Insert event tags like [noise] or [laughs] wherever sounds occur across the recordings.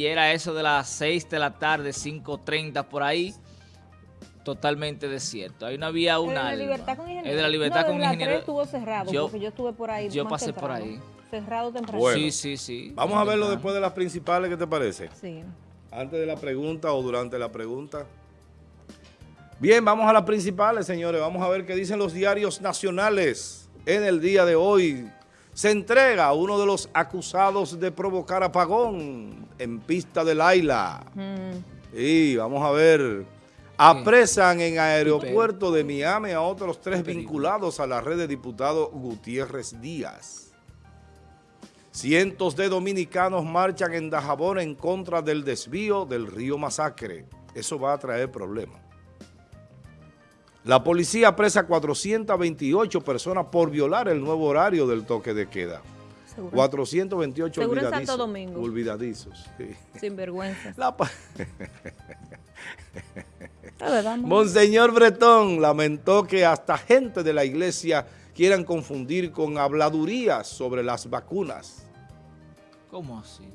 ayer a eso de las 6 de la tarde, 5.30 por ahí, totalmente desierto. Ahí no había una de la libertad con ingeniero. Es de la libertad con ingeniero. estuvo cerrado, yo, porque yo estuve por ahí Yo pasé por ahí. Cerrado temprano. sí, sí, sí. Vamos a verlo después de las principales, ¿qué te parece? Sí. Antes de la pregunta o durante la pregunta. Bien, vamos a las principales, señores. Vamos a ver qué dicen los diarios nacionales en el día de hoy. Se entrega a uno de los acusados de provocar apagón en pista de Laila. Mm. Y vamos a ver, apresan en aeropuerto de Miami a otros tres vinculados a la red de diputado Gutiérrez Díaz. Cientos de dominicanos marchan en Dajabón en contra del desvío del río Masacre. Eso va a traer problemas. La policía apresa 428 personas por violar el nuevo horario del toque de queda. 428 Seguro olvidadizos. Santo Domingo. Olvidadizos. Sin vergüenza. Monseñor Bretón lamentó que hasta gente de la iglesia quieran confundir con habladurías sobre las vacunas. ¿Cómo así?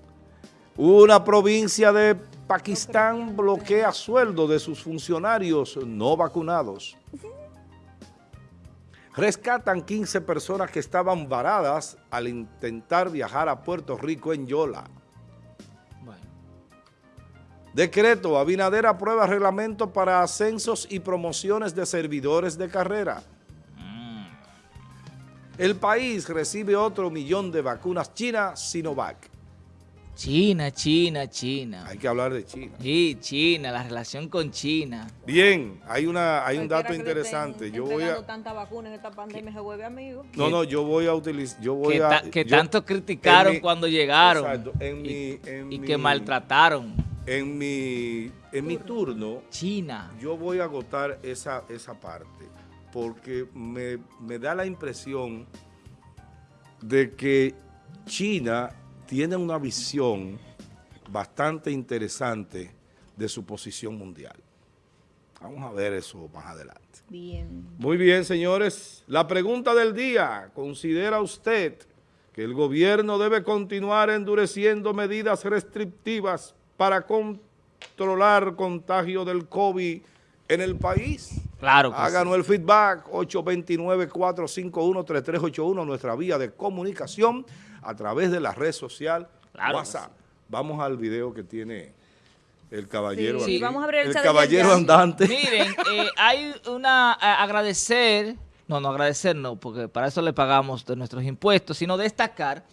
Una provincia de Pakistán bloquea sueldo de sus funcionarios no vacunados. Rescatan 15 personas que estaban varadas al intentar viajar a Puerto Rico en Yola. Decreto, Abinader aprueba reglamento para ascensos y promociones de servidores de carrera. Mm. El país recibe otro millón de vacunas chinas Sinovac. China, China, China. Hay que hablar de China. Sí, China, la relación con China. Bien, hay una hay un dato interesante. Yo voy a tanta vacuna en esta pandemia se vuelve amigo. No, no, yo voy a utilizar yo voy que a que tanto criticaron cuando llegaron. Exacto, en mi, en y, que maltrataron. En mi en mi turno China. Yo voy a agotar esa esa parte porque me, me da la impresión de que China tienen una visión bastante interesante de su posición mundial. Vamos a ver eso más adelante. Bien. Muy bien, señores. La pregunta del día, ¿considera usted que el gobierno debe continuar endureciendo medidas restrictivas para controlar contagio del COVID en el país? Claro que Háganos el feedback, 829-451-3381, nuestra vía de comunicación a través de la red social WhatsApp. Vamos al video que tiene el caballero sí, vamos a abrir el, caballero andante. [laughs] Miren, eh, hay una agradecer, no, no agradecer no, porque para eso le pagamos de nuestros impuestos, sino destacar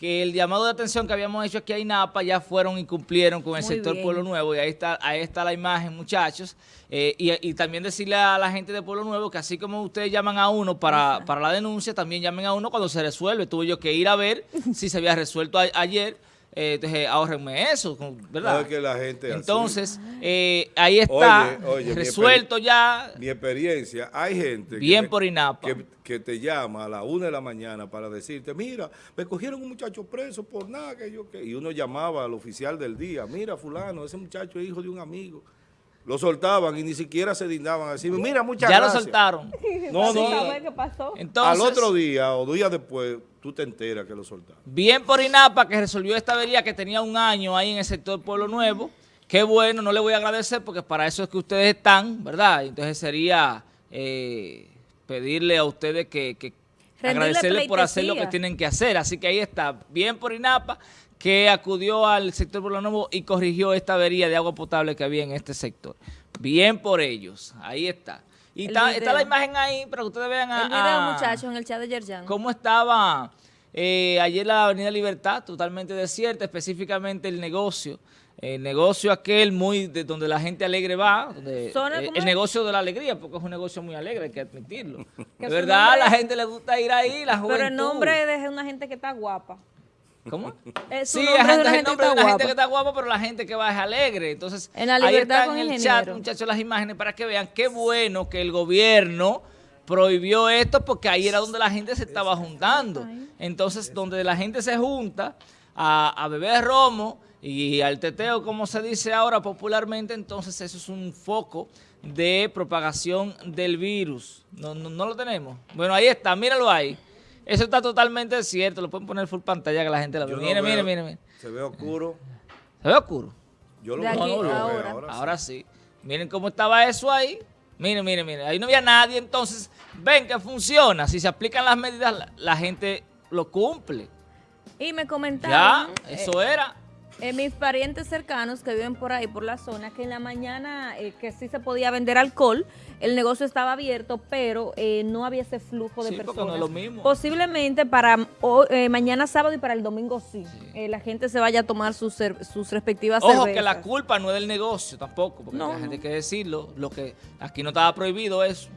que el llamado de atención que habíamos hecho aquí a INAPA ya fueron y cumplieron con el sector Pueblo Nuevo y ahí está ahí está la imagen, muchachos. Eh, y, también decirle a la gente de Pueblo Nuevo que así como ustedes llaman a uno para, para la denuncia, también llamen a uno cuando se resuelve. Tuve yo que ir a ver si se había resuelto ayer eh, entonces ahorrenme eso, ¿verdad? que la gente entonces, eh, ahí está, resuelto ya. Mi experiencia, hay gente bien por INAPA. Que, te llama a la una de la mañana para decirte, mira, me cogieron un muchacho preso por nada que yo que... Y uno llamaba al oficial del día, mira fulano, ese muchacho es hijo de un amigo. Lo soltaban y ni siquiera se dignaban a decir, mira, muchas ya gracias. Ya lo soltaron. [laughs] No, no. ¿Qué pasó? Al otro día o días después, tú te enteras que lo soltaron. Bien por INAPA que resolvió esta avería que tenía un año ahí en el sector Pueblo Nuevo. Qué bueno, no le voy a agradecer porque para eso es que ustedes están, ¿verdad? Entonces sería eh, pedirle a ustedes que, que agradecerles por hacer lo que tienen que hacer. Así que ahí está, bien por INAPA que acudió al sector Pueblo Nuevo y corrigió esta avería de agua potable que había en este sector. Bien por ellos, ahí está. Y está, la imagen ahí para que ustedes vean a... El video, muchachos, en el chat de Yerjan. Cómo estaba eh, ayer la Avenida Libertad, totalmente desierta, específicamente el negocio. El negocio aquel muy de donde la gente alegre va, eh, el negocio de la alegría, porque es un negocio muy alegre, hay que admitirlo. [laughs] de verdad, a la gente le gusta ir ahí, la juventud. Pero el nombre de una gente que está guapa. ¿Cómo? sí, hay gente, de la gente que está guapa, pero la gente que va es alegre. Entonces, en la libertad ahí en el chat, muchachos, las imágenes para que vean qué bueno que el gobierno prohibió esto porque ahí era donde la gente se estaba juntando. Entonces, donde la gente se junta a, a beber romo y al teteo, como se dice ahora popularmente, entonces eso es un foco de propagación del virus. No, no, no lo tenemos. Bueno, ahí está, míralo ahí. Eso está totalmente cierto. Lo pueden poner full pantalla que la gente la vea. mire, mire, mire, Se ve oscuro. ¿Se ve oscuro? Yo lo veo aquí, ahora, ahora. ahora sí. Ahora sí. Miren cómo estaba eso ahí. Miren, miren, miren. Ahí no había nadie. Entonces, ven que funciona. Si se aplican las medidas, la, la gente lo cumple. Y me Ya, comentaban eh, eso era. Eh, mis parientes cercanos que viven por ahí, por la zona, que en la mañana eh, que sí se podía vender alcohol, el negocio estaba abierto, pero eh, no había ese flujo de Sí, personas. no es lo mismo. Posiblemente para eh, mañana sábado y para el domingo sí. La gente se vaya a tomar sus, sus respectivas Ojo cervezas. que la culpa no es del negocio tampoco, porque No, la gente no. hay que decirlo. Lo que aquí no estaba prohibido eso.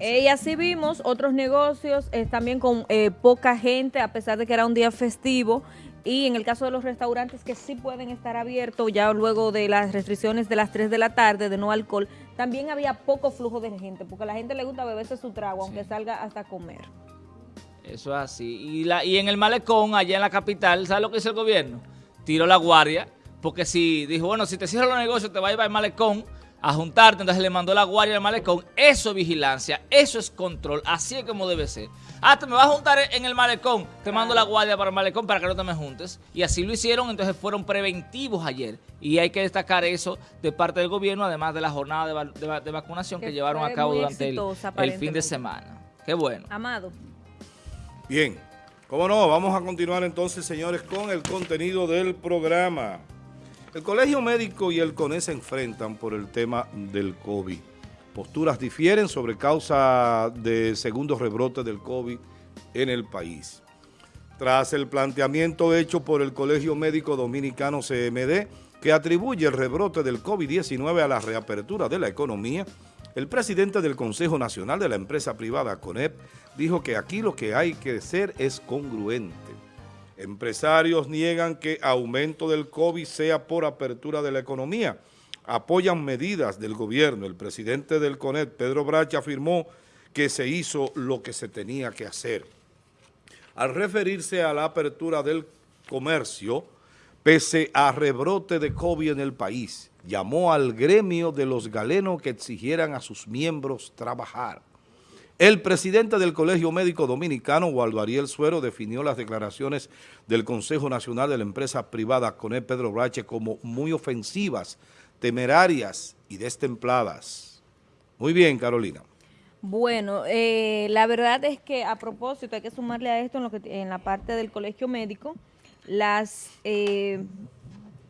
Eh, y así vimos otros negocios eh, también con eh, poca gente, a pesar de que era un día festivo. Y en el caso de los restaurantes que sí pueden estar abiertos ya luego de las restricciones de las 3 de la tarde de no alcohol, también había poco flujo de gente, porque a la gente le gusta beberse su trago, aunque salga hasta comer. Eso es así. Y, la, y en el malecón, allá en la capital, ¿sabes lo que hizo el gobierno? Tiró la guardia, porque si dijo, bueno, si te cierran los negocios, te va a ir al malecón a juntarte, entonces le mandó la guardia al malecón. Eso es vigilancia, eso es control, así es como debe ser. Ah, te me vas a juntar en el malecón, te mando la guardia para el malecón para que no te me juntes. Y así lo hicieron, entonces fueron preventivos ayer. Y hay que destacar eso de parte del gobierno, además de la jornada de, va- de va- de vacunación que, Que llevaron a cabo durante el, exitosa, el fin de semana. Qué bueno. Amado. Bien, cómo no, vamos a continuar entonces, señores, con el contenido del programa. El Colegio Médico y el CONE se enfrentan por el tema del COVID. Posturas difieren sobre causa de segundo rebrote del COVID en el país. Tras el planteamiento hecho por el Colegio Médico Dominicano CMD, que atribuye el rebrote del COVID-19 a la reapertura de la economía, el presidente del Consejo Nacional de la empresa privada CONEP dijo que aquí lo que hay que ser es congruente. Empresarios niegan que aumento del COVID sea por apertura de la economía. Apoyan medidas del gobierno. El presidente del CONEP, Pedro Bracha, afirmó que se hizo lo que se tenía que hacer. Al referirse a la apertura del comercio, pese a rebrote de COVID en el país, llamó al gremio de los galenos que exigieran a sus miembros trabajar. El presidente del Colegio Médico Dominicano, Waldo Ariel Suero, definió las declaraciones del Consejo Nacional de la Empresa Privada CONE Pedro Brache como muy ofensivas, temerarias y destempladas. Muy bien, Carolina. Bueno, eh, la verdad es que a propósito hay que sumarle a esto en, lo que, en la parte del colegio médico, las, eh,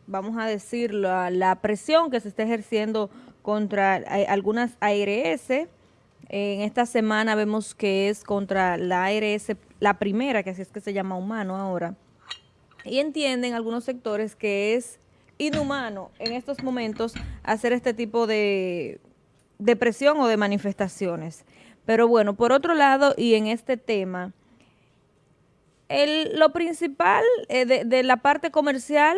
vamos a decir, la, la presión que se está ejerciendo contra eh, algunas ARS. En esta semana vemos que es contra la ARS, la primera, que así es que se llama humano ahora. Y entienden algunos sectores que es inhumano en estos momentos hacer este tipo de, de presión o de manifestaciones. Pero bueno, por otro lado, y en este tema, lo principal eh, de la parte comercial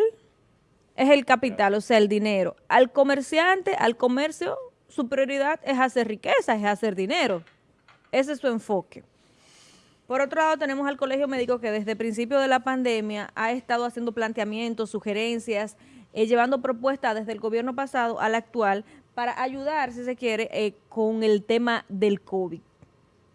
es el capital, o sea, el dinero. Al comerciante, al comercio, su prioridad es hacer riqueza, es hacer dinero. Ese es su enfoque. Por otro lado, tenemos al Colegio Médico que desde el principio de la pandemia ha estado haciendo planteamientos, sugerencias, eh, llevando propuestas desde el gobierno pasado al actual para ayudar, si se quiere, eh, con el tema del COVID.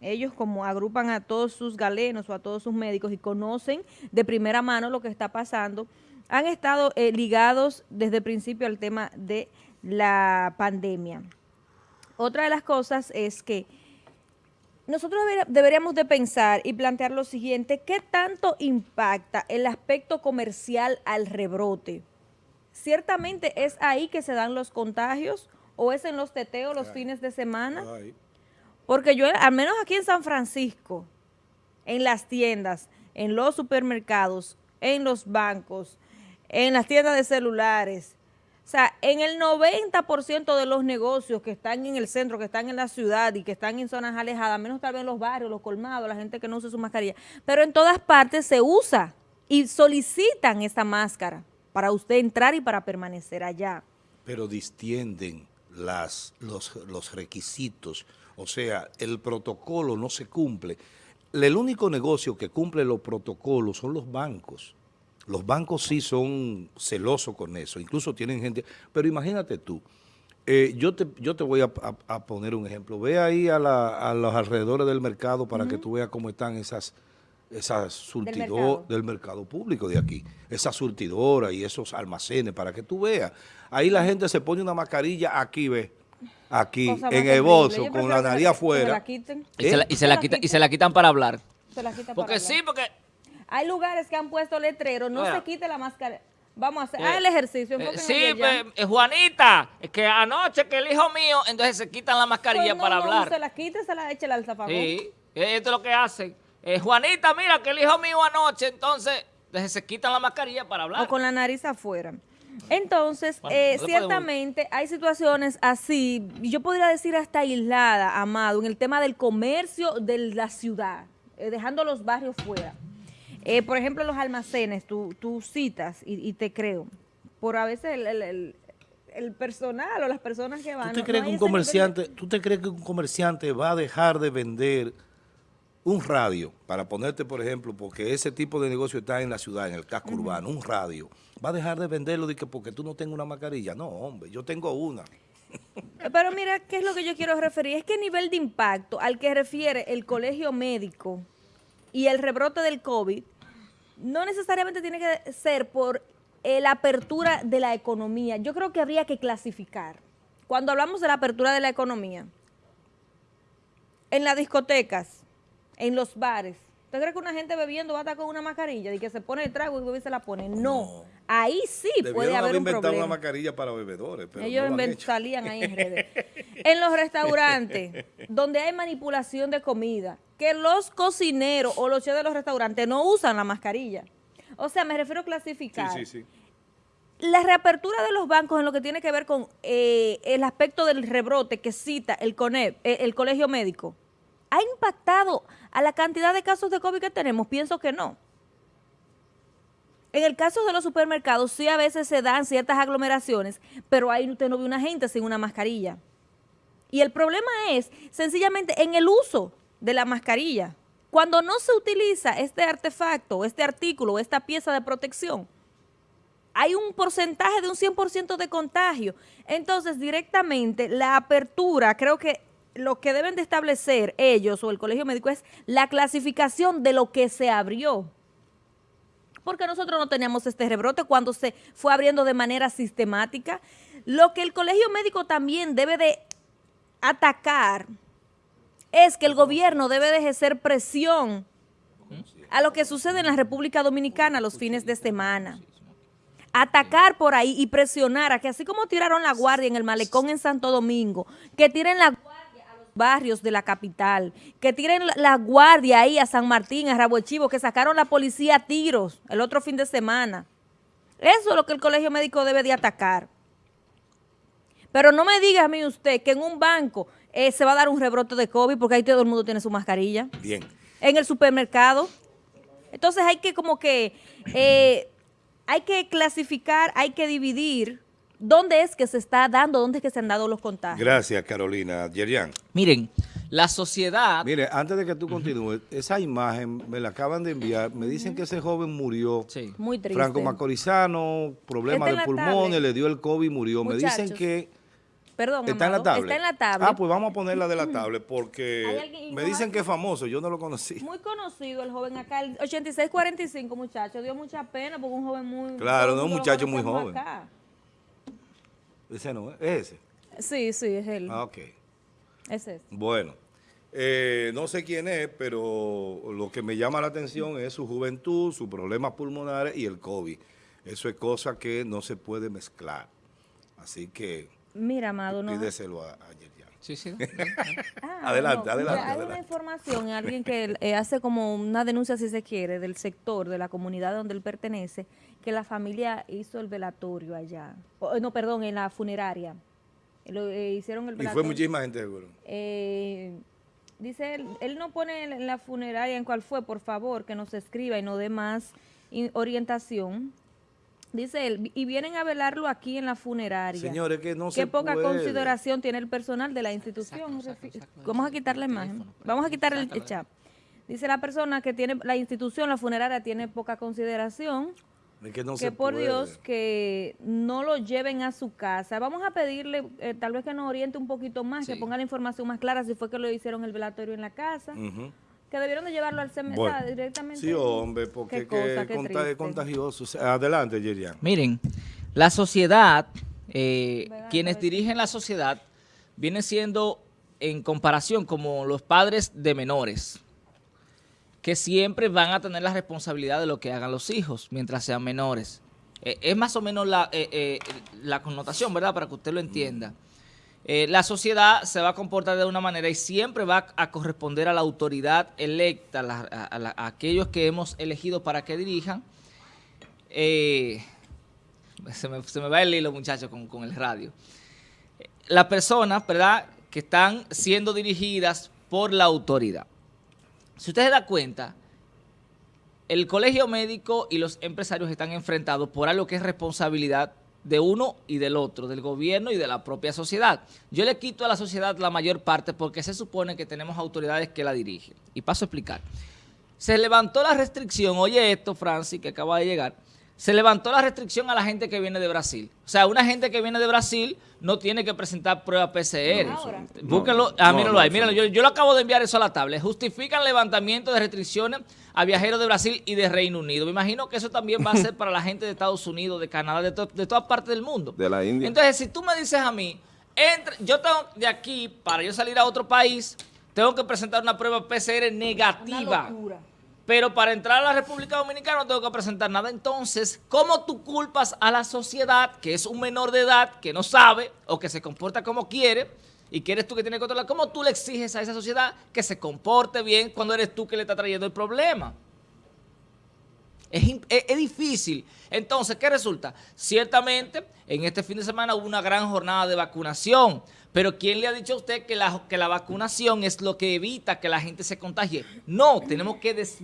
Ellos como agrupan a todos sus galenos o a todos sus médicos y conocen de primera mano lo que está pasando, han estado eh, ligados desde el principio al tema de la pandemia. Otra de las cosas es que nosotros deber- deberíamos de pensar y plantear lo siguiente, ¿qué tanto impacta el aspecto comercial al rebrote? Ciertamente es ahí que se dan los contagios o es en los teteos los fines de semana. Porque yo, al menos aquí en San Francisco, en las tiendas, en los supermercados, en los bancos, en las tiendas de celulares, o sea, en el 90% de los negocios que están en el centro, que están en la ciudad y que están en zonas alejadas, menos tal vez los barrios, los colmados, la gente que no usa su mascarilla, pero en todas partes se usa y solicitan esta máscara para usted entrar y para permanecer allá. pero distienden las, los, los requisitos, o sea, el protocolo no se cumple. El único negocio que cumple los protocolos son los bancos. Los bancos sí son celosos con eso, incluso tienen gente, pero imagínate tú, eh, yo, te, yo te voy a, a- a poner un ejemplo, ve ahí a, la- a los alrededores del mercado para que tú veas cómo están esas, esa surtidora mercado. del mercado público de aquí, esa surtidora y esos almacenes para que tú veas. Ahí la gente se pone una mascarilla aquí, ve, aquí, Cosa en el bolso, con la nariz afuera. Y, se la, y se la quita- y se la quitan para hablar. Se la quitan Porque para sí, hablar. porque... Hay lugares que han puesto letreros, no Mira. se quite la máscara. Vamos a hacer, Eh, ah, el ejercicio. eh, sí, pues, eh, Juanita, es que anoche que el hijo mío, entonces se quitan la mascarilla Pues no, para no, hablar. se la quite, se la eche al zafagón. Sí, esto es lo que hacen. Eh, Juanita, mira que el hijo mío anoche, entonces, entonces se quitan la mascarilla para hablar. o con la nariz afuera. Entonces, Bueno, eh, no ciertamente hay situaciones así, yo podría decir hasta aislada, Amado, en el tema del comercio de la ciudad, eh, dejando los barrios fuera. Eh, por ejemplo, los almacenes, tú, tú citas y, y te creo, por a veces el, el- el- el personal o las personas que van. ¿Tú te crees no que un de- comerciante, tú te crees que un comerciante va a dejar de vender un radio para ponerte, por ejemplo, porque ese tipo de negocio está en la ciudad, en el casco urbano, un radio, va a dejar de venderlo de que porque tú no tengas una mascarilla? No, hombre, yo tengo una. Pero mira, ¿qué es lo que yo quiero referir? Es que el nivel de impacto al que refiere el colegio médico y el rebrote del COVID no necesariamente tiene que ser por eh, la apertura de la economía. Yo creo que habría que clasificar. Cuando hablamos de la apertura de la economía, en las discotecas, en los bares, ¿usted cree que una gente bebiendo va a estar con una mascarilla y que se pone el trago y bebe y se la pone? No. Ahí sí Debieron puede haber haber un problema. una mascarilla para bebedores, pero Ellos no lo salían ahí en [laughs] redes. en los restaurantes, donde hay manipulación de comida, que los cocineros o los chefs de los restaurantes no usan la mascarilla. O sea, me refiero a clasificar. Sí, sí, sí. La reapertura de los bancos en lo que tiene que ver con eh, el aspecto del rebrote que cita el CONEP, eh, el Colegio Médico, ¿ha impactado a la cantidad de casos de COVID que tenemos? Pienso que no. En el caso de los supermercados, sí a veces se dan ciertas aglomeraciones, pero ahí usted no ve una gente sin una mascarilla. Y el problema es sencillamente en el uso de la mascarilla. Cuando no se utiliza este artefacto, este artículo, esta pieza de protección, hay un porcentaje de un 100% de contagio. Entonces, directamente, la apertura, creo que lo que deben de establecer ellos o el colegio médico es la clasificación de lo que se abrió. Porque nosotros no teníamos este rebrote cuando se fue abriendo de manera sistemática. Lo que el colegio médico también debe de atacar es que el gobierno debe de ejercer presión a lo que sucede en la República Dominicana los fines de semana atacar por ahí y presionar a que así como tiraron la guardia en el malecón en Santo Domingo, que tiren la guardia barrios de la capital, que tiren la, guardia ahí a San Martín, a Rabo Chivo, que sacaron la policía a tiros el otro fin de semana. Eso es lo que el colegio médico debe de atacar. Pero no me diga a mí usted que en un banco eh, se va a dar un rebrote de COVID porque ahí todo el mundo tiene su mascarilla Bien. en el supermercado. Entonces hay que como que, eh, hay que clasificar, hay que dividir dónde es que se está dando, dónde es que se han dado los contagios. Gracias, Carolina. Yerian. Miren, la sociedad... Mire, antes de que tú continúes, esa imagen me la acaban de enviar. Me dicen que ese joven murió. Sí. Muy triste. Franco Macorizano, problema de pulmones, tablet. le dio el COVID y murió. Me dicen que Perdón, está en la tablet. Está en la tablet. Ah, pues vamos a ponerla de la tablet ¿Hay porque alguien me dicin que es famoso, yo no lo conocí. Muy conocido el joven acá, el 8645, muchacho. Dio mucha pena porque un joven muy... Claro, no, un muchacho muy joven. acá. Ese no, es ese. Sí, sí, es él. Ah, ok. Es ese. Bueno, eh, no sé quién es, pero lo que me llama la atención es su juventud, sus problemas pulmonares y el COVID. Eso es cosa que no se puede mezclar. Así que Mira, Amado, no... pídeselo a, a Yerian. Sí, sí. [laughs] Ah, Adelante, adelante, Hay una adelante. información, alguien que [laughs] eh, hace como una denuncia, si se quiere, del sector, de la comunidad donde él pertenece, que la familia hizo el velatorio allá. O, no, perdón, en la funeraria. Lo, eh, hicieron el Y velatorio. fue muchísima gente seguro. Eh, dice él, él no pone en la funeraria en cuál fue, por favor, que nos escriba y no dé más orientación. Dice él, y vienen a velarlo aquí en la funeraria. Señores, que no Qué se poca puede. consideración tiene el personal de la institución. Vamos a quitar la imagen. teléfono, pues. Vamos a quitar el chat. Dice la persona que tiene la institución, la funeraria, tiene poca consideración. Que no que se por puede. Dios que no lo lleven a su casa. Vamos a pedirle, eh, tal vez que nos oriente un poquito más, que ponga la información más clara si fue que lo hicieron el velatorio en la casa. Que debieron de llevarlo al CMSA Bueno. directamente. Sí, hombre, porque Qué es cosa, que qué conta- triste. es contagioso. Adelante, Yerian. Miren, la sociedad, eh, quienes dirigen la sociedad, vienen siendo en comparación como los padres de menores, que siempre van a tener la responsabilidad de lo que hagan los hijos mientras sean menores. Eh, es más o menos la, eh, eh, la connotación, ¿verdad? Para que usted lo entienda. Eh, la sociedad se va a comportar de una manera y siempre va a corresponder a la autoridad electa, a, aquellos que hemos elegido para que dirijan. Se, me, se me va el hilo, muchachos, con, con el radio. Las personas, ¿verdad?, que están siendo dirigidas por la autoridad. Si usted se da cuenta, el colegio médico y los empresarios están enfrentados por algo que es responsabilidad de uno y del otro, del gobierno y de la propia sociedad. Yo le quito a la sociedad la mayor parte porque se supone que tenemos autoridades que la dirigen. Y paso a explicar. Se levantó la restricción, oye esto, Francis, que acaba de llegar, se levantó la restricción a la gente que viene de Brasil. O sea, una gente que viene de Brasil no tiene que presentar prueba PCR. No. Búsquenlo, No, ah, míralo no, ahí, míralo. Yo, yo lo acabo de enviar eso a la tablet. Justifican levantamiento de restricciones a viajeros de Brasil y de Reino Unido. Me imagino que eso también va a ser para la gente de Estados Unidos, de Canadá, de, to- de todas partes del mundo. De la India. Entonces, si tú me dices a mí, entre, yo tengo de aquí, para yo salir a otro país, tengo que presentar una prueba PCR negativa. Pero para entrar a la República Dominicana no tengo que presentar nada. Entonces, ¿cómo tú culpas a la sociedad, que es un menor de edad, que no sabe o que se comporta como quiere, y que eres tú que tienes que controlar? ¿Cómo tú le exiges a esa sociedad que se comporte bien cuando eres tú que le está trayendo el problema? Es, es- es difícil. Entonces, ¿qué resulta? Ciertamente, en este fin de semana hubo una gran jornada de vacunación. Pero ¿quién le ha dicho a usted que la, que la vacunación es lo que evita que la gente se contagie? No, tenemos que, des-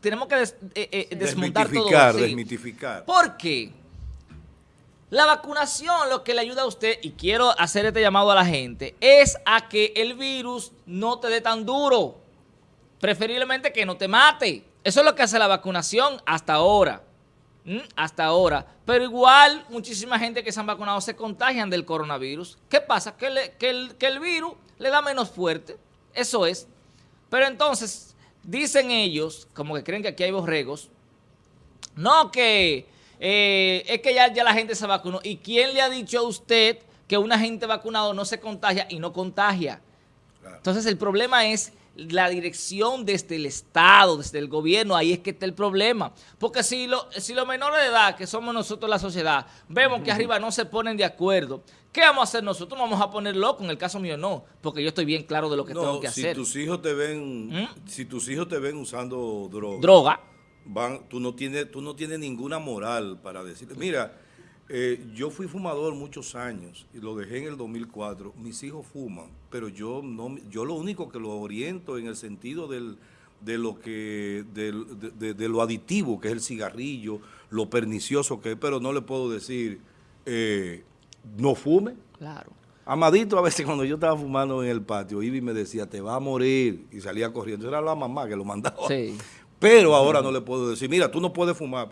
tenemos que des- eh, eh, desmontar todo. Desmitificar, sí. desmitificar. ¿Por qué? La vacunación lo que le ayuda a usted, y quiero hacer este llamado a la gente, es a que el virus no te dé tan duro. Preferiblemente que no te mate. Eso es lo que hace la vacunación hasta ahora. ¿Mm? Hasta ahora. Pero igual, muchísima gente que se han vacunado se contagian del coronavirus. ¿Qué pasa? Que, le- que el, que el virus le da menos fuerte. Eso es. Pero entonces, dicen ellos, como que creen que aquí hay borregos, no, que eh, es que ya, ya la gente se vacunó. ¿Y quién le ha dicho a usted que una gente vacunado no se contagia y no contagia? Entonces el problema es la dirección desde el Estado, desde el gobierno, ahí es que está el problema. Porque si, lo- si los menores de edad, que somos nosotros la sociedad, vemos que [laughs] arriba no se ponen de acuerdo, ¿qué vamos a hacer nosotros? ¿Nos vamos a poner locos, en el caso mío no, porque yo estoy bien claro de lo que tengo No, que si hacer. tus hijos te ven, ¿Mm? si tus hijos te ven usando droga, Droga. van, tú no tienes, tú no tienes ninguna moral para decirle, mira, eh, yo fui fumador muchos años y lo dejé en el 2004. Mis hijos fuman, pero yo no, yo lo único que lo oriento en el sentido del, de lo que, del- de, de- de lo aditivo que es el cigarrillo, lo pernicioso que es, pero no le puedo decir, eh, no fume. Claro. Amadito a veces cuando yo estaba fumando en el patio, Ivy me decía, te va a morir, y salía corriendo. Era la mamá que lo mandaba. Sí. Pero ahora no le puedo decir, mira, tú no puedes fumar,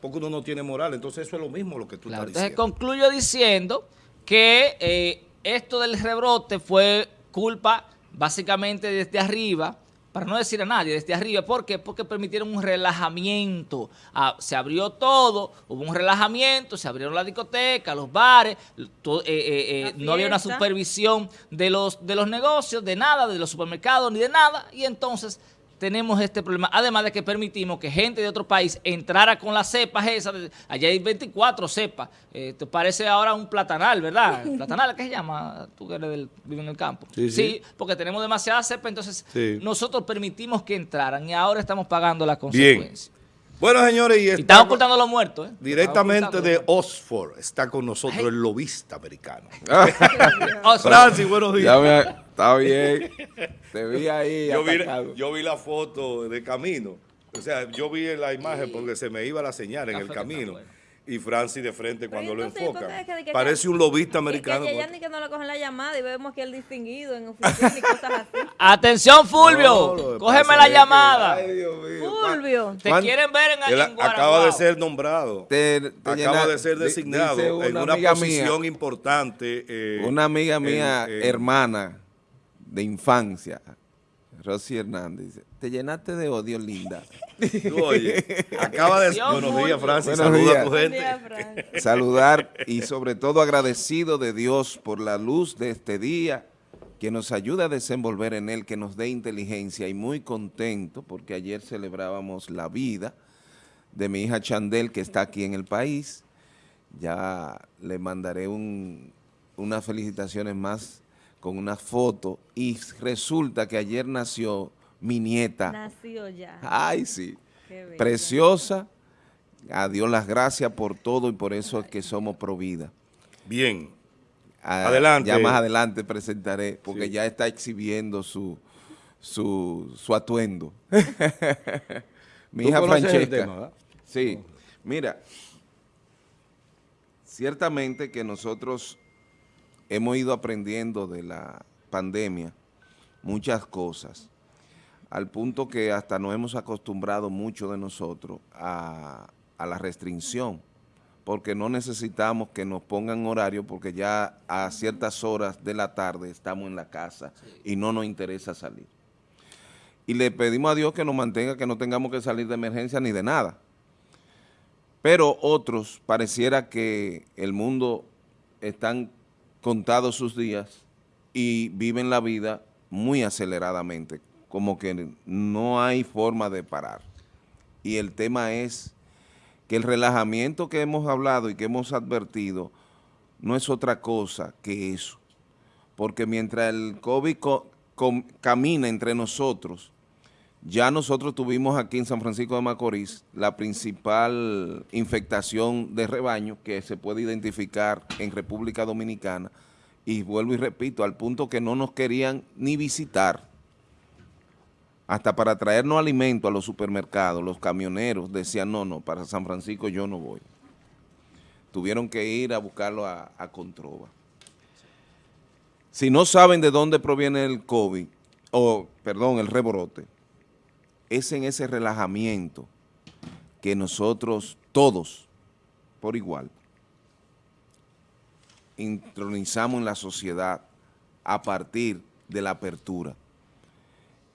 porque uno no tiene moral. Entonces eso es lo mismo lo que tú Claro, estás entonces diciendo. concluyo diciendo que eh, esto del rebrote fue culpa básicamente desde arriba, para no decir a nadie, desde arriba. ¿Por qué? Porque permitieron un relajamiento. Ah, se abrió todo, hubo un relajamiento, se abrieron las discotecas, los bares, eh, eh, eh, La no había una supervisión de los, de los negocios, de nada, de los supermercados, ni de nada. Y entonces tenemos este problema. Además de que permitimos que gente de otro país entrara con las cepas esas. allá hay 24 cepas. Eh, te parece ahora un platanal, ¿verdad? [laughs] ¿Platanal qué se llama? Tú que eres del, vives en el campo. Sí, sí. porque tenemos demasiadas cepas, entonces Sí. nosotros permitimos que entraran y ahora estamos pagando las Bien. Bueno, señores, y Y está estamos ocultando a los muertos, ¿eh? directamente de Oxford está con nosotros Ay. el lobista americano. [laughs] Francis, buenos días. Ya me, está bien. Te vi ahí. [laughs] yo, vi, yo vi la foto de camino. O sea, yo vi la imagen porque se me iba la señal en el camino. Y Francis de frente cuando lo enfocan. entonces, que- que- Parece un lobista Que, americano. que, ya ni que no le cogen la llamada y vemos que el distinguido en oficina y cosas así. [laughs] Atención, Fulvio. No, lo Cógeme la llamada. ay, Dios mío. Fulvio. Te Juan- quieren ver en, Guaraguao. acaba de ser nombrado. Te- te acaba llena- de ser designado en una posición mía, importante. eh, una amiga mía, en- en- hermana de infancia, Rosy Hernández te llenaste de odio, linda. Tú, [laughs] oye, acaba de... Dios Buenos días, Francis. Buenos Saluda días. a tu gente. día, Fran. Saludar y sobre todo agradecido de Dios por la luz de este día, que nos ayuda a desenvolver en él, que nos dé inteligencia y muy contento porque ayer celebrábamos la vida de mi hija Chandel que está aquí en el país. Ya le mandaré un- unas felicitaciones más con una foto y resulta que ayer nació mi nieta. Nació ya. Ay, sí. Preciosa. A Dios las gracias por todo y por eso es que somos Provida. Bien. Ah, Adelante. Ya más adelante presentaré, porque Sí. ya está exhibiendo su, su, su atuendo. [laughs] Mi ¿Tú hija Francesca. tema, sí. Mira, ciertamente que nosotros hemos ido aprendiendo de la pandemia muchas cosas, al punto que hasta nos hemos acostumbrado mucho de nosotros a, a la restricción, porque no necesitamos que nos pongan horario, porque ya a ciertas horas de la tarde estamos en la casa y no nos interesa salir. Y le pedimos a Dios que nos mantenga, que no tengamos que salir de emergencia ni de nada. Pero otros, pareciera que el mundo están contados sus días y viven la vida muy aceleradamente, como que no hay forma de parar. Y el tema es que el relajamiento que hemos hablado y que hemos advertido no es otra cosa que eso. Porque mientras el COVID camina entre nosotros, ya nosotros tuvimos aquí en San Francisco de Macorís la principal infectación de rebaño que se puede identificar en República Dominicana y vuelvo y repito, al punto que no nos querían ni visitar. Hasta para traernos alimento a los supermercados, los camioneros decían, no, no, para San Francisco yo no voy. Tuvieron que ir a buscarlo a, a Controva. Si no saben de dónde proviene el COVID, o perdón, el rebrote, es en ese relajamiento que nosotros todos, por igual, intronizamos en la sociedad a partir de la apertura.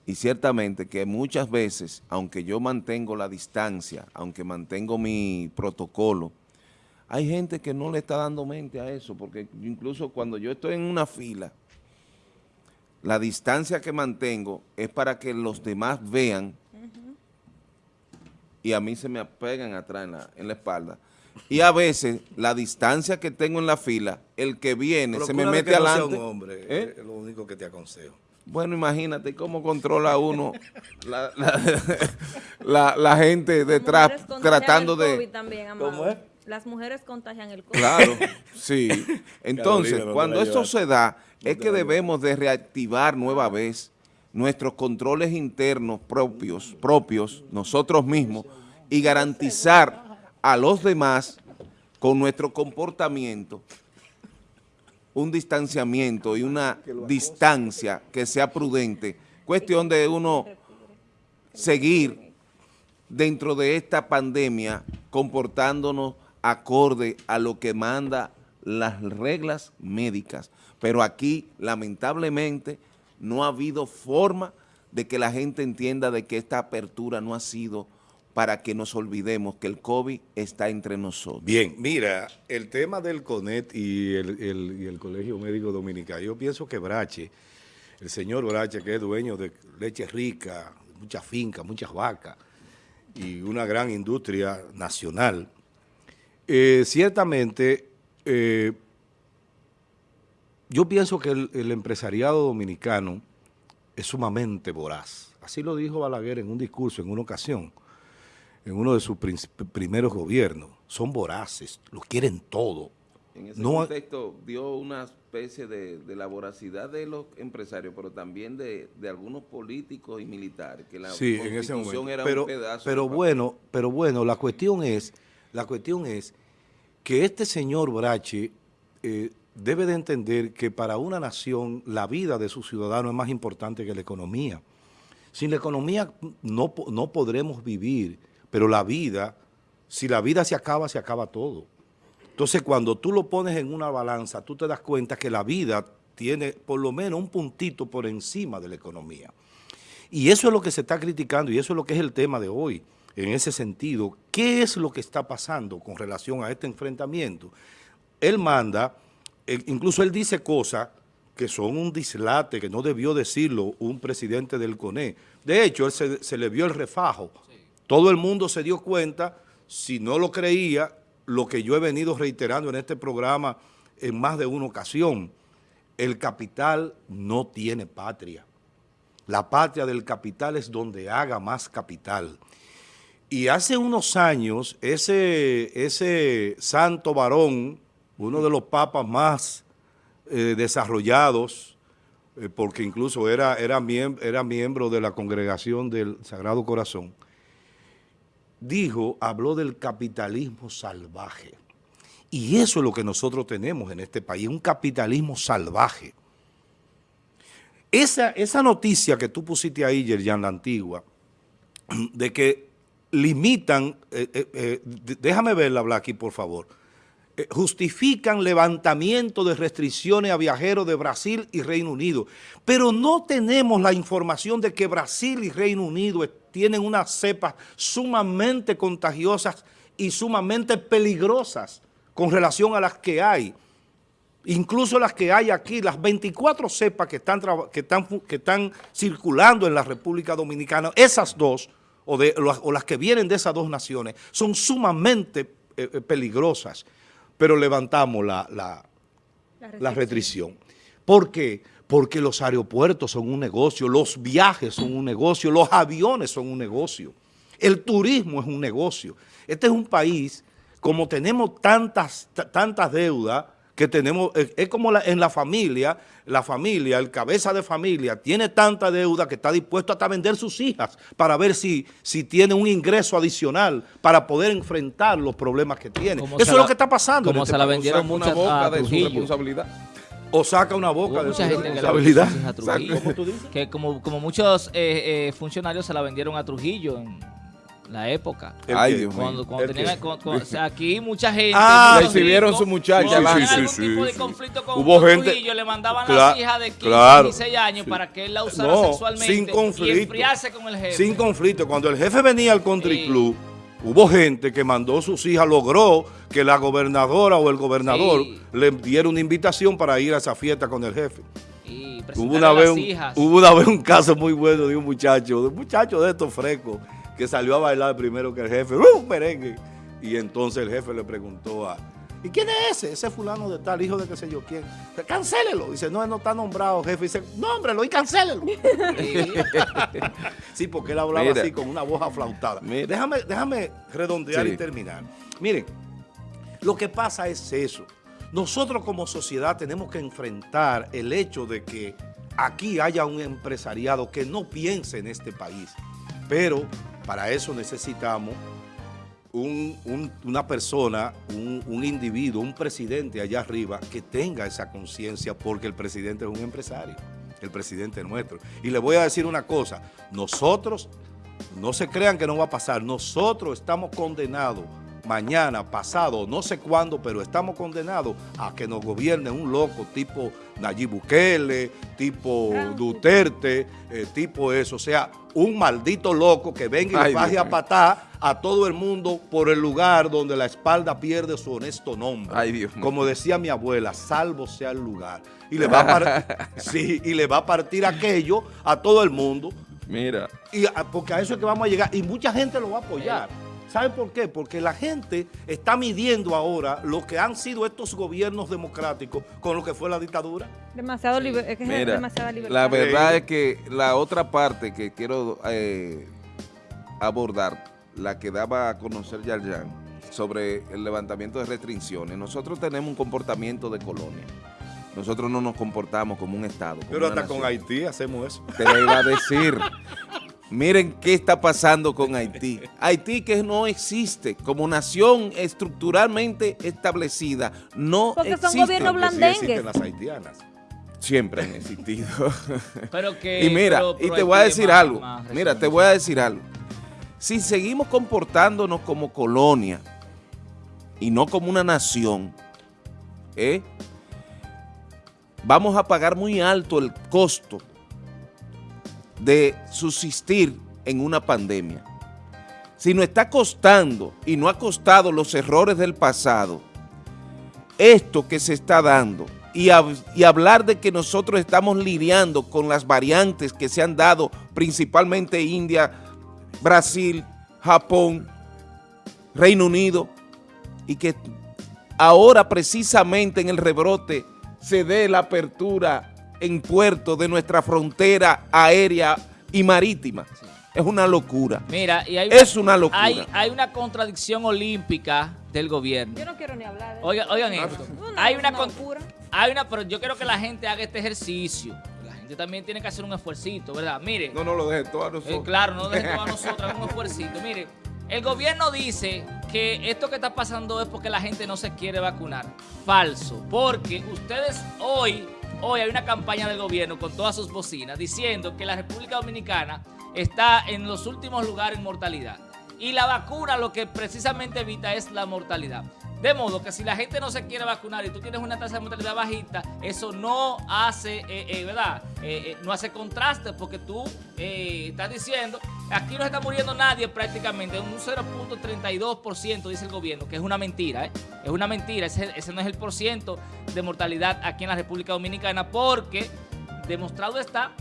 Y ciertamente que muchas veces, aunque yo mantengo la distancia, aunque mantengo mi protocolo, hay gente que no le está dando mente a eso, porque incluso cuando yo estoy en una fila, la distancia que mantengo es para que los demás vean y a mí se me apegan atrás en la, en la espalda. Y a veces la distancia que tengo en la fila, el que viene se me mete que no sea adelante. un hombre, ¿Eh? es lo único que te aconsejo. Bueno, imagínate cómo controla uno la, la- [laughs] la- la gente detrás tratando el de... También. ¿Cómo es? Las mujeres contagian el COVID. Claro, [laughs] sí. Entonces, Carolina, no te cuando llevas. se da, es que debemos de reactivar nueva vez nuestros controles internos propios, propios, nosotros mismos, y garantizar a los demás con nuestro comportamiento un distanciamiento y una distancia que sea prudente. Cuestión de uno seguir dentro de esta pandemia comportándonos acorde a lo que manda las reglas médicas. Pero aquí, lamentablemente, no ha habido forma de que la gente entienda de que esta apertura no ha sido para que nos olvidemos que el COVID está entre nosotros. Bien, mira, el tema del CONET y el, el- Colegio Médico Dominicano, yo pienso que Brache, el señor Brache, que es dueño de leche rica, muchas fincas, muchas vacas y una gran industria nacional, eh, ciertamente eh, yo pienso que el, el empresariado dominicano es sumamente voraz. Así lo dijo Balaguer en un discurso, en una ocasión en uno de sus primeros gobiernos. Son voraces, lo quieren todo. En ese No- contexto dio una especie de, de la voracidad de los empresarios, pero también de, de algunos políticos y militares, que la Sí, en ese momento. era pero, un pedazo. pero bueno, pero bueno, la cuestión es, la cuestión es que este señor Brache eh, debe de entender que para una nación la vida de sus ciudadanos es más importante que la economía. Sin la economía no, no podremos vivir, pero la vida, si la vida se acaba, se acaba todo. Entonces, cuando tú lo pones en una balanza, tú te das cuenta que la vida tiene por lo menos un puntito por encima de la economía. Y eso es lo que se está criticando y eso es lo que es el tema de hoy. En ese sentido, ¿qué es lo que está pasando con relación a este enfrentamiento? Él manda, incluso él dice cosas que son un dislate, que no debió decirlo un presidente del CONE. De hecho, él se, se le vio el refajo. Todo el mundo se dio cuenta, si no lo creía, lo que yo he venido reiterando en este programa en más de una ocasión. El capital no tiene patria. La patria del capital es donde haga más capital. Y hace unos años, ese, ese santo varón, uno de los papas más eh, desarrollados, eh, porque incluso era, era, era miembro de la congregación del Sagrado Corazón, dijo, habló del capitalismo salvaje. Y eso es lo que nosotros tenemos en este país, un capitalismo salvaje. Esa, esa noticia que tú pusiste ahí, Yerjan, la antigua, de que limitan, eh, déjame verla, Blacky, por favor, justifican levantamiento de restricciones a viajeros de Brasil y Reino Unido, pero no tenemos la información de que Brasil y Reino Unido tienen unas cepas sumamente contagiosas y sumamente peligrosas con relación a las que hay. Incluso las que hay aquí, las 24 cepas que están, que están, que están circulando en la República Dominicana, esas dos, o, de, o las que vienen de esas dos naciones, son sumamente eh, eh, peligrosas, pero levantamos la, la, la, restricción. la restricción. ¿Por qué? Porque los aeropuertos son un negocio, los viajes son un negocio, los aviones son un negocio, el turismo es un negocio. Este es un país, como tenemos tantas, tantas deudas, que tenemos, es como la, en la familia, la familia, el cabeza de familia, tiene tanta deuda que está dispuesto hasta vender sus hijas para ver si, si tiene un ingreso adicional para poder enfrentar los problemas que tiene. Eso es la, lo que está pasando. Como este se la vendieron muchas boca a de su Trujillo. responsabilidad. O saca una boca Hubo de mucha su gente que responsabilidad. hijas a Trujillo. ¿Cómo tú dices? Que como, como muchos eh, eh, funcionarios se la vendieron a Trujillo en la época. ¿El Ay? Dios aquí mucha gente... Ah, recibieron su muchacha, cuando sí, tenían sí, algún sí, tipo de sí. conflicto con, Hubo gente- Trujillo, le mandaban Claro, las hijas de 15, claro. 16 años Sí. para que él la usara No, sexualmente sin conflicto. y enfriarse con el jefe. Sin conflicto. Cuando el jefe venía al country club, hubo gente que mandó sus hijas, logró que la gobernadora o el gobernador Sí. le diera una invitación para ir a esa fiesta con el jefe. Y Hubo una, vez un, hijas. hubo una vez un caso muy bueno de un muchacho, de un muchacho de estos frescos, que salió a bailar primero que el jefe, ¡uh, merengue! Y entonces el jefe le preguntó a, ¿y quién es ese? Ese fulano de tal, hijo de qué sé yo quién. Dice, Cancélelo. Dice, no, él no está nombrado, jefe. Dice, nómbrelo y cancélelo. Sí. [laughs] Sí, porque él hablaba Mira. así con una voz aflautada. Mira. Déjame, déjame redondear Sí. y terminar. Miren, lo que pasa es eso. Nosotros como sociedad tenemos que enfrentar el hecho de que aquí haya un empresariado que no piense en este país. Pero para eso necesitamos un- un- una persona, un, un individuo, un presidente allá arriba que tenga esa conciencia porque el presidente es un empresario, el presidente nuestro. Y le voy a decir una cosa, nosotros, no se crean que no va a pasar, nosotros estamos condenados mañana, pasado, no sé cuándo, pero estamos condenados a que nos gobierne un loco tipo Nayib Bukele, tipo. Duterte, eh, tipo eso, o sea, un maldito loco que venga y Ay, le baje a patar a todo el mundo por el lugar donde la espalda pierde su honesto nombre. Ay, Dios mío. Como decía mi abuela, salvo sea el lugar. Y le va a, par- [laughs] sí, y le va a partir aquello a todo el mundo. Mira. Y a- porque a eso es que vamos a llegar. Y mucha gente lo va a apoyar. ¿Saben por qué? Porque la gente está midiendo ahora lo que han sido estos gobiernos democráticos con lo que fue la dictadura. Demasiado liber- es que es Mira, demasiada libertad. la verdad Sí. es que la otra parte que quiero eh, abordar, la que daba a conocer Yarjan, sobre el levantamiento de restricciones. Nosotros tenemos un comportamiento de colonia. Nosotros no nos comportamos como un Estado. como Pero hasta con. Haití hacemos eso. Te lo iba a decir. [laughs] Miren qué está pasando con Haití. Haití que no existe como nación estructuralmente establecida. No Porque son existe. gobiernos Aunque sí blandengues. existen las haitianas. Siempre han existido. [laughs] Pero que, y mira, pero- y pero te hay voy a que decir más- algo. más Mira, te voy a decir algo. Si seguimos comportándonos como colonia y no como una nación, ¿eh? vamos a pagar muy alto el costo de subsistir en una pandemia. Si nos está costando y no ha costado los errores del pasado, esto que se está dando y, y hablar de que nosotros estamos lidiando con las variantes que se han dado principalmente India, Brasil, Japón, Reino Unido y que ahora precisamente en el rebrote se dé la apertura en puertos de nuestra frontera aérea y marítima. Es una locura. Mira, y hay Es una locura. Hay, hay una contradicción olímpica del gobierno. Yo no quiero ni hablar de eso. Oigan, oigan esto. Una- Hay una, una locura. hay una, pero yo quiero que la gente haga este ejercicio. La gente también tiene que hacer un esfuercito, ¿verdad? Mire, No nos lo dejen todo a eh, nosotros. claro, no dejen todo a [laughs] nosotros, un esfuercito. Mire, el gobierno dice que esto que está pasando es porque la gente no se quiere vacunar. Falso, porque ustedes hoy, hoy hay una campaña del gobierno con todas sus bocinas diciendo que la República Dominicana está en los últimos lugares en mortalidad. Y la vacuna lo que precisamente evita es la mortalidad. De modo que si la gente no se quiere vacunar y tú tienes una tasa de mortalidad bajita, eso no hace, eh, eh, ¿verdad? Eh, eh, no hace contraste porque tú eh, estás diciendo, aquí no está muriendo nadie prácticamente, un 0.32% dice el gobierno, que es una mentira, ¿eh? Es una mentira, ese, ese no es el porciento de mortalidad aquí en la República Dominicana porque demostrado está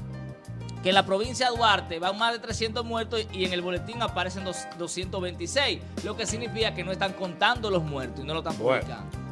que en la provincia de Duarte van más de 300 muertos y en el boletín aparecen dos- 226, lo que significa que no están contando los muertos y no lo están Bueno, publicando. mira.